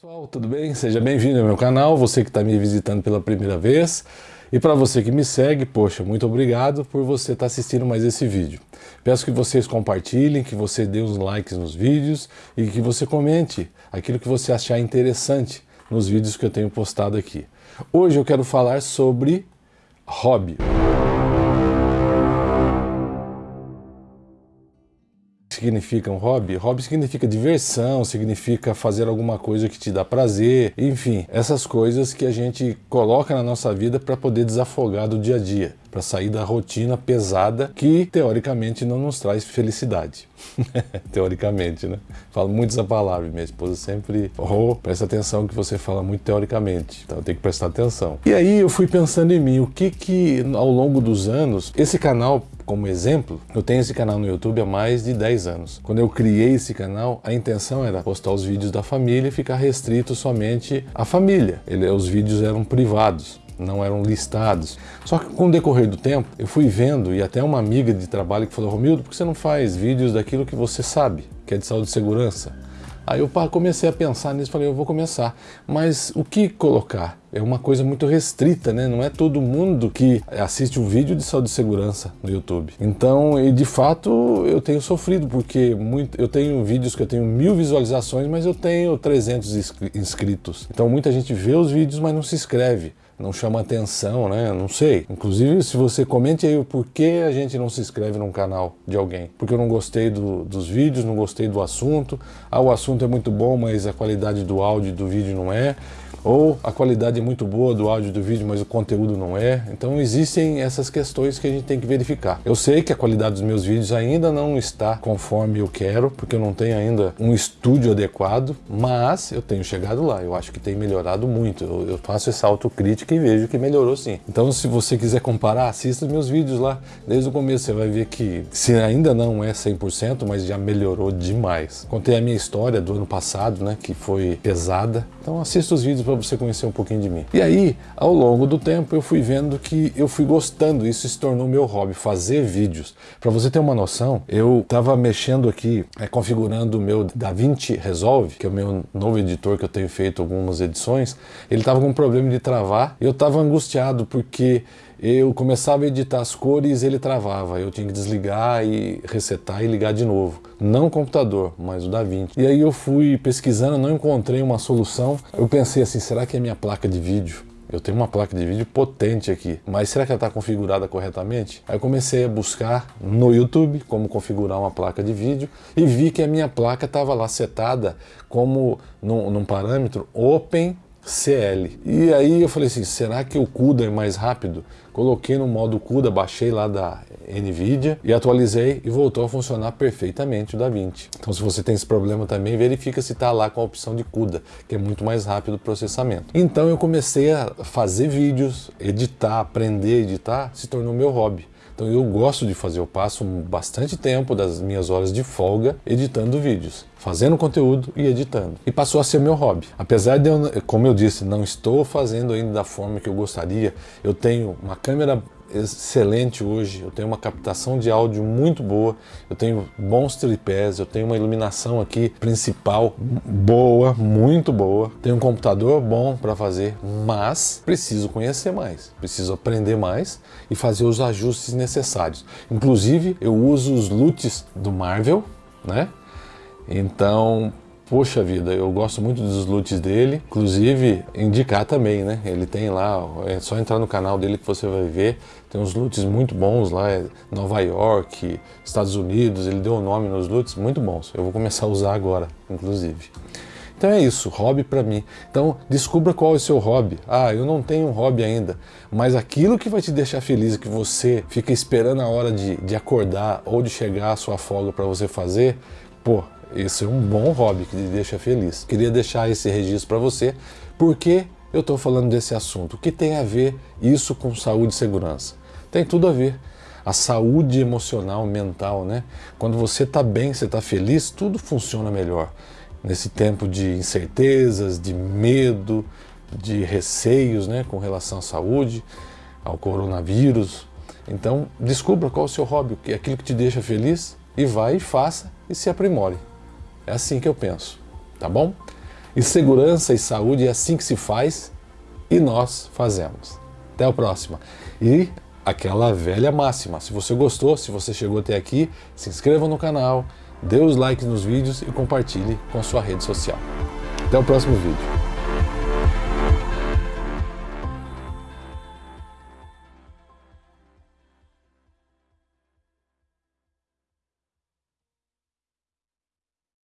Pessoal, tudo bem? Seja bem-vindo ao meu canal, você que está me visitando pela primeira vez. E para você que me segue, poxa, muito obrigado por você estar tá assistindo mais esse vídeo. Peço que vocês compartilhem, que você dê os likes nos vídeos e que você comente aquilo que você achar interessante nos vídeos que eu tenho postado aqui. Hoje eu quero falar sobre hobby. Significa um hobby? Hobby significa diversão, significa fazer alguma coisa que te dá prazer, enfim, essas coisas que a gente coloca na nossa vida para poder desafogar do dia a dia, para sair da rotina pesada que teoricamente não nos traz felicidade. teoricamente, né? Falo muito essa palavra, minha esposa sempre, oh, presta atenção que você fala muito teoricamente, então tenho que prestar atenção. E aí eu fui pensando em mim, o que que ao longo dos anos, esse canal como exemplo, eu tenho esse canal no YouTube há mais de 10 anos. Quando eu criei esse canal, a intenção era postar os vídeos da família e ficar restrito somente à família. Ele, os vídeos eram privados não eram listados. Só que com o decorrer do tempo, eu fui vendo, e até uma amiga de trabalho que falou, Romildo, por que você não faz vídeos daquilo que você sabe, que é de saúde e segurança? Aí eu comecei a pensar nisso, falei, eu vou começar. Mas o que colocar? É uma coisa muito restrita, né? Não é todo mundo que assiste um vídeo de saúde e segurança no YouTube. Então, e de fato, eu tenho sofrido, porque muito, eu tenho vídeos que eu tenho mil visualizações, mas eu tenho 300 inscritos. Então, muita gente vê os vídeos, mas não se inscreve não chama atenção, né? Não sei. Inclusive, se você comente aí o porquê a gente não se inscreve num canal de alguém. Porque eu não gostei do, dos vídeos, não gostei do assunto. Ah, o assunto é muito bom, mas a qualidade do áudio e do vídeo não é ou a qualidade é muito boa do áudio do vídeo, mas o conteúdo não é. Então existem essas questões que a gente tem que verificar. Eu sei que a qualidade dos meus vídeos ainda não está conforme eu quero, porque eu não tenho ainda um estúdio adequado, mas eu tenho chegado lá. Eu acho que tem melhorado muito. Eu, eu faço essa autocrítica e vejo que melhorou sim. Então se você quiser comparar, assista meus vídeos lá. Desde o começo você vai ver que se ainda não é 100%, mas já melhorou demais. Contei a minha história do ano passado, né, que foi pesada. Então assista os vídeos para você conhecer um pouquinho de mim. E aí, ao longo do tempo, eu fui vendo que eu fui gostando, isso se tornou meu hobby, fazer vídeos. Para você ter uma noção, eu estava mexendo aqui, é, configurando o meu DaVinci Resolve, que é o meu novo editor que eu tenho feito algumas edições, ele estava com um problema de travar, e eu estava angustiado porque eu começava a editar as cores ele travava. Eu tinha que desligar e resetar e ligar de novo. Não o computador, mas o DaVinci. E aí eu fui pesquisando, não encontrei uma solução. Eu pensei assim, será que é minha placa de vídeo? Eu tenho uma placa de vídeo potente aqui, mas será que ela está configurada corretamente? Aí eu comecei a buscar no YouTube como configurar uma placa de vídeo e vi que a minha placa estava lá setada como num, num parâmetro Open CL. E aí eu falei assim, será que o CUDA é mais rápido? Coloquei no modo CUDA, baixei lá da NVIDIA e atualizei e voltou a funcionar perfeitamente o DaVinci. Então se você tem esse problema também, verifica se está lá com a opção de CUDA, que é muito mais rápido o processamento. Então eu comecei a fazer vídeos, editar, aprender a editar, se tornou meu hobby. Então eu gosto de fazer, eu passo bastante tempo das minhas horas de folga editando vídeos, fazendo conteúdo e editando. E passou a ser meu hobby. Apesar de eu, como eu disse, não estou fazendo ainda da forma que eu gostaria, eu tenho uma câmera excelente hoje, eu tenho uma captação de áudio muito boa, eu tenho bons tripés, eu tenho uma iluminação aqui principal boa, muito boa, tenho um computador bom para fazer, mas preciso conhecer mais, preciso aprender mais e fazer os ajustes necessários. Inclusive, eu uso os LUTs do Marvel, né? Então, Poxa vida, eu gosto muito dos loots dele, inclusive indicar também, né? Ele tem lá, é só entrar no canal dele que você vai ver, tem uns loots muito bons lá, é Nova York, Estados Unidos, ele deu o um nome nos loots muito bons. Eu vou começar a usar agora, inclusive. Então é isso, hobby para mim. Então descubra qual é o seu hobby. Ah, eu não tenho um hobby ainda, mas aquilo que vai te deixar feliz, que você fica esperando a hora de, de acordar ou de chegar à sua folga para você fazer, pô, esse é um bom hobby que te deixa feliz. Queria deixar esse registro para você, porque eu estou falando desse assunto. O que tem a ver isso com saúde e segurança? Tem tudo a ver. A saúde emocional, mental, né? Quando você está bem, você está feliz, tudo funciona melhor. Nesse tempo de incertezas, de medo, de receios né, com relação à saúde, ao coronavírus. Então, descubra qual é o seu hobby, aquilo que te deixa feliz, e vai e faça e se aprimore. É assim que eu penso, tá bom? E segurança e saúde é assim que se faz e nós fazemos. Até a próxima. E aquela velha máxima, se você gostou, se você chegou até aqui, se inscreva no canal, dê os likes nos vídeos e compartilhe com sua rede social. Até o próximo vídeo.